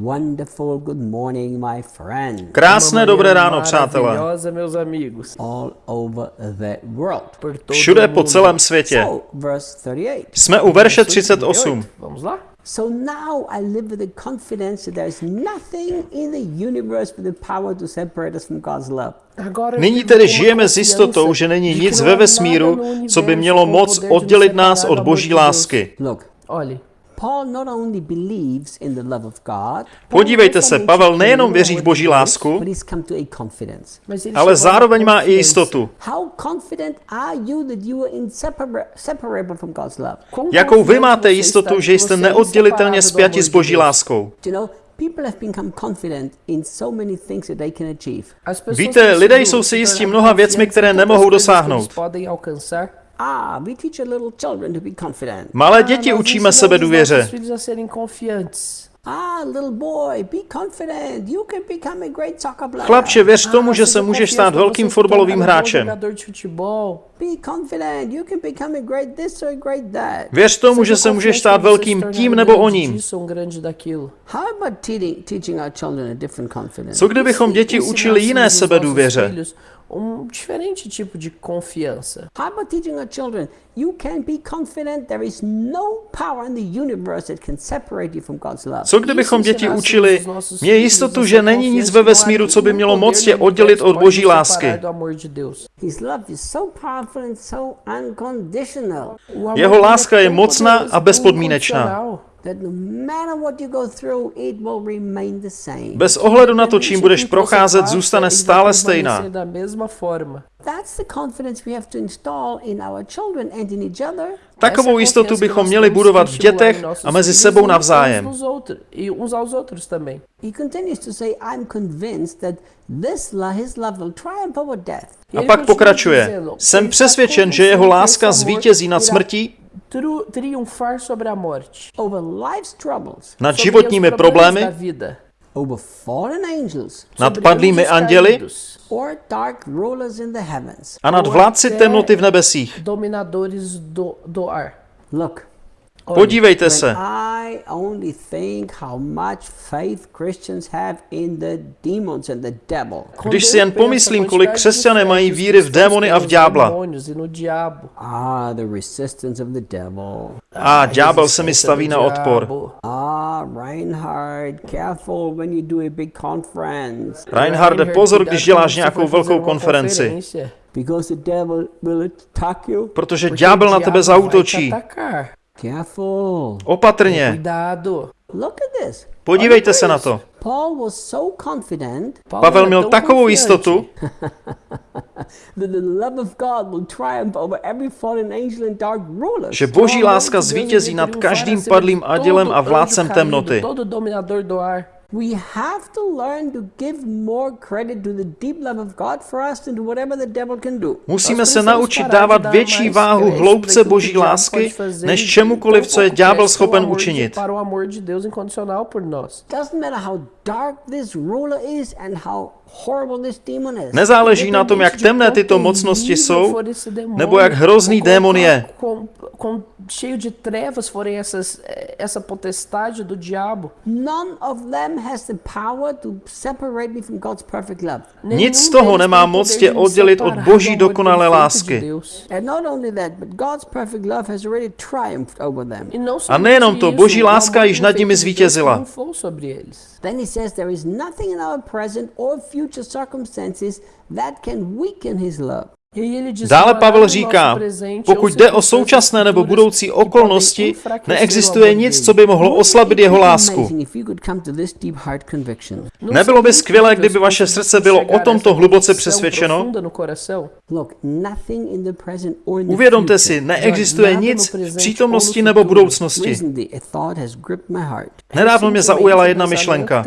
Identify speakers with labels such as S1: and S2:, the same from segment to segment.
S1: Wonderful good morning, my friend.
S2: Krásné dobré ráno, přátelé.
S1: All over the world.
S2: Všude po celém světě.
S1: So, verse 38.
S2: Jsme u verše 38.
S3: Vamos lá?
S1: So now I live with the confidence that there is nothing in the universe with the power to separate us from God's love.
S3: Agora eu
S2: Nyní tedy žijeme s jistotou, že není nic ve vesmíru, co by mělo moc oddělit nás od boží lásky.
S1: Look,
S3: Olhe,
S1: Paul not only believes in the love of God,
S2: Podívejte se, Pavel nejenom věří v boží lásku,
S1: but he's come to a confidence.
S3: mas ele
S2: ale zároveň má i jistotu.
S1: How confident are you that you are insepara- separable from God's love?
S3: Quão
S2: Jakou vy máte jistotu, že jste neoddělitelně spjati s boží láskou?
S1: You know, people have become confident in so many things that they can achieve.
S3: As pessoas
S2: Víte, lidé jsou si jistí mnoha věcmi,
S3: confiantes
S2: které nemohou dosáhnout.
S3: Podem alcançar.
S1: Ah, we teach our little children to be confident.
S2: Malé děti učíme sebe důvěře.
S3: nossos filhos a serem confiantes.
S1: Little boy, be confident. You can become a great soccer player.
S2: Chlapče, věř tomu,
S3: Ah,
S2: že
S3: seja
S2: se můžeš stát velkým fotbalovým hráčem.
S3: jogador de futebol.
S1: Be confident. You can become a great this or a great that.
S2: Věř tomu, že se můžeš stát velkým tím nebo oním.
S3: disso ou grande daquilo.
S1: How about teaching, teaching our children a different confidence?
S2: Co kdybychom děti učili jiné sebedůvěře?
S3: Um diferente tipo de confiança.
S1: How about teaching our children? You can be confident there is no power in the universe that can separate you from God's love.
S2: Co kdybychom děti učili, mě jistotu, že není nic ve vesmíru, co by mělo moc tě oddělit od boží lásky.
S3: separar do amor de Deus.
S1: His love is so powerful and so unconditional
S3: O amor
S2: Jeho láska je mocná a bezpodmínečná.
S3: Incondicional.
S1: that no matter what you go through, it will remain the same.
S2: Bez ohledu na to, čím budeš procházet, zůstane stále stejná.
S3: Da mesma forma.
S1: That's the confidence we have to install in our children and in each other.
S2: Takovou jistotu bychom měli budovat v dětech a mezi sebou
S3: e
S2: navzájem.
S3: E uns aos outros também.
S1: He continues to say, I'm convinced that this lo- his love will triumph over death.
S2: A pak pokračuje. Jsem
S3: "Ele está
S2: přesvědčen, že jeho láska zvítězí nad smrtí,
S3: triunfar sobre a morte.
S1: Over life's troubles,
S2: nad
S3: sobre
S2: životními
S3: os problemas da
S2: problémy,
S3: vida.
S1: over fallen angels,
S2: nad
S3: sobre
S2: padlými
S3: anjos
S2: anděli
S3: caídos,
S1: or dark rulers in the heavens.
S2: a nad
S3: ou
S2: vládci temnoty v nebesích.
S3: Dominadores do, do ar.
S1: Look,
S2: Podívejte se.
S1: I only think how much faith Christians have in the demons and the devil.
S3: quando
S2: Když si jen pomyslím, kolik křesťané mají víry v démony a v ďábla.
S1: Ah, the resistance of the devil.
S2: A ďábel se mi staví na odpor.
S1: Ah, Reinhard, careful when you do a big conference.
S2: Reinharde, pozor, když děláš nějakou velkou konferenci,
S3: conferência,
S1: Because the devil will attack you.
S2: protože ďábel na tebe zautočí.
S1: Careful.
S2: Opatrně.
S3: Cuidado.
S1: Look at this.
S2: Podívejte se na to.
S1: Paul was so confident
S2: Pavel měl
S3: tão
S2: takovou jistotu, že boží láska zvítězí nad každým padlým andělem
S3: todo
S2: a vládcem temnoty.
S1: We have to learn to give more credit to the deep love of God for us than to whatever the devil can do.
S2: Musíme se naučit dávat větší váhu hloubce boží lásky, než čemukoliv, co je ďábel schopen učinit.
S3: Para o amor de Deus incondicional por nós.
S1: Doesn't matter how dark this ruler is and how horrible this demon is.
S2: Nezáleží na tom, jak temné tyto mocnosti jsou, nebo jak hrozný démon je.
S3: cheio de trevas forem essas, essa potestade do diabo.
S1: None of them has the power to separate me from God's perfect love.
S2: Nic z toho nemá moc tě oddělit od boží dokonalé lásky.
S3: Deus.
S1: And not only that, but God's perfect love has already triumphed over them.
S3: Não
S2: A nejenom to, boží
S3: o
S2: láska již nad nimi zvítězila.
S3: eles.
S1: Then he says there is nothing in our present or future circumstances that can weaken his love.
S2: Dále
S3: "Não há
S2: Pavel říká, pokud jde o současné nebo budoucí okolnosti, neexistuje nic,
S3: dele."
S2: co by mohlo oslabit
S1: it
S2: jeho lásku. Nebylo by skvělé, kdyby vaše srdce bylo o tomto hluboce přesvědčeno?
S3: no
S2: Uvědomte si, neexistuje nic v přítomnosti
S3: no
S2: nebo budoucnosti. Nedávno mě zaujala jedna myšlenka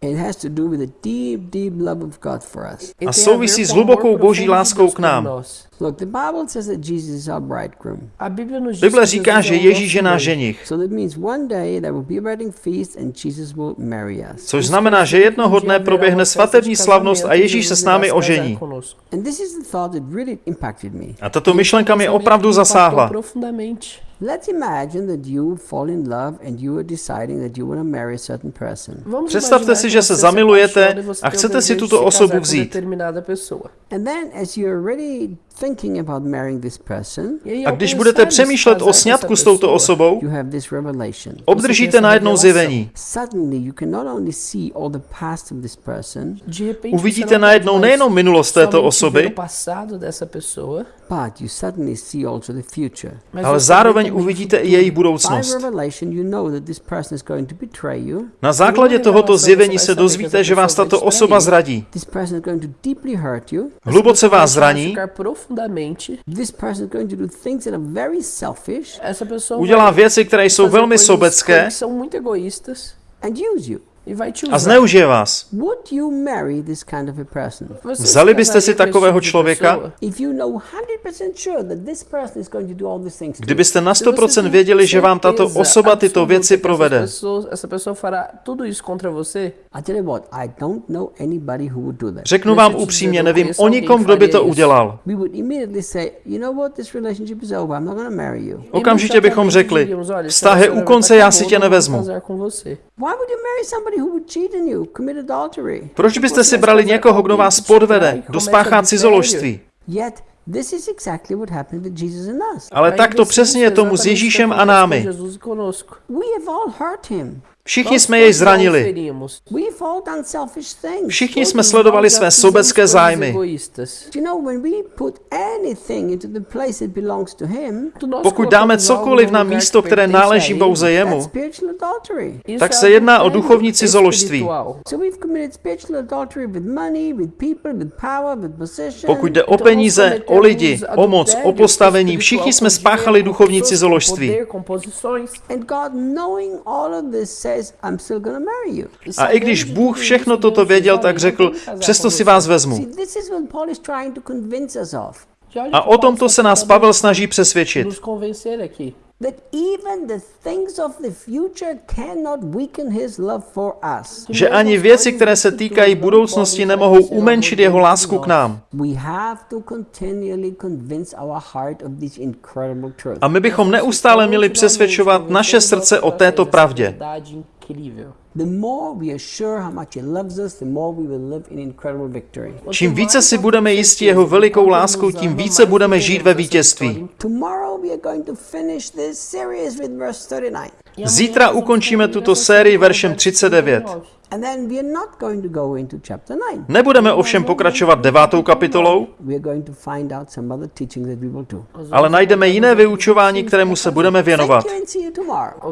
S3: Tem tomado o meu coração.
S1: It has to do with the deep, deep love of God for us.
S3: Tem
S2: A souvisí s hlubokou boží láskou k nám.
S3: nós.
S1: Look, the Bible says that Jesus is our bridegroom.
S3: A Bíblia nos diz
S2: Bible
S3: que
S2: říká, že Ježíš je náš ženich,
S1: So that means one day there will be a wedding feast and Jesus will marry us.
S2: což znamená, že jednoho dne proběhne svatební slavnost a Ježíš se s námi ožení.
S1: And this is the thought that really impacted me.
S2: A tato myšlenka mě opravdu zasáhla.
S3: Profundamente.
S1: Let's imagine that you fall in love and you are deciding that you want to marry a certain person.
S3: Vamos
S2: Představte
S3: imaginar
S2: si,
S3: que
S2: že se
S3: você ah,
S2: zamilujete
S3: apaixona você
S2: a
S3: tem o
S2: chcete si
S3: desejo
S2: tuto
S3: de
S2: osobu
S3: casar com
S2: vzít.
S3: determinada pessoa.
S1: And then, as you're already thinking about marrying this person,
S3: aí,
S2: A když budete přemýšlet o sňatku s touto osobou, obdržíte najednou zjevení. Uvidíte najednou nejenom minulost této osoby, ale zároveň uvidíte i její budoucnost. Na základě tohoto zjevení se dozvíte, že vás tato osoba zradí. Hluboce vás zraní,
S3: profundamente.
S1: This person is going to do things that are very selfish
S3: Essa pessoa
S2: udělá
S3: vai
S2: věci, které jsou
S3: fazer
S2: velmi
S3: coisas
S2: sobecké
S3: que são muito egoístas
S1: and use you.
S2: A zneužije vás.
S1: Would you marry this kind of a person?
S3: Você se
S2: Vzali byste si takového člověka?
S3: pessoa?
S1: If you know 100% sure that this person is going to do all these things to you,
S2: Kdybyste na
S3: Se você
S2: 100%
S3: tem
S2: věděli, že vám tato osoba tyto věci provede. Řeknu vám upřímně, nevím o nikom, kdo by to udělal. Okamžitě bychom řekli,
S3: Diríamos, "Olha, esse
S2: vztah je u konce, já si tě nevezmu. Proč byste si brali někoho, kdo vás podvede, kdo spáchá cizoložství? Ale tak to přesně je tomu s Ježíšem a námi. Všichni jsme jej zranili. Všichni jsme sledovali své sobecké zájmy. Pokud dáme cokoliv na místo, které náleží pouze jemu, tak se jedná o duchovní cizoložství. Pokud jde o peníze, o lidi, o moc, o postavení, všichni jsme spáchali duchovní cizoložství. A i když Bůh všechno toto věděl, tak řekl, přesto si vás vezmu. A o tomto se nás Pavel snaží přesvědčit.
S3: Nos convencer aqui.
S1: That even the things of the future cannot weaken his love for us.
S2: Že ani věci, které se týkají budoucnosti, nemohou umenšit jeho lásku k nám. A my bychom neustále měli přesvědčovat naše srdce o této pravdě.
S1: The more we are sure how much he loves us, the more we will live in incredible victory.
S2: Čím více si budeme jistí jeho velikou láskou, tím více budeme žít ve vítězství.
S1: Tomorrow we are going to finish this series with verse 39.
S2: Zítra ukončíme tuto sérii veršem 39.
S1: And then we are not going to go into chapter 9.
S2: Nebudeme ovšem pokračovat devátou kapitolou,
S1: We are going to find out some other teachings that we will do.
S2: ale najdeme jiné vyučování, kterému se budeme věnovat.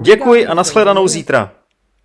S2: Děkuji a nashledanou zítra.